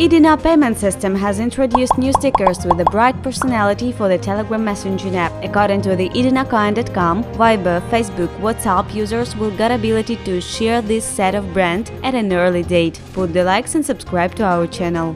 Idina payment system has introduced new stickers with a bright personality for the Telegram messaging app. According to the idinacoin.com, Viber, Facebook, WhatsApp users will get ability to share this set of brand at an early date. Put the likes and subscribe to our channel.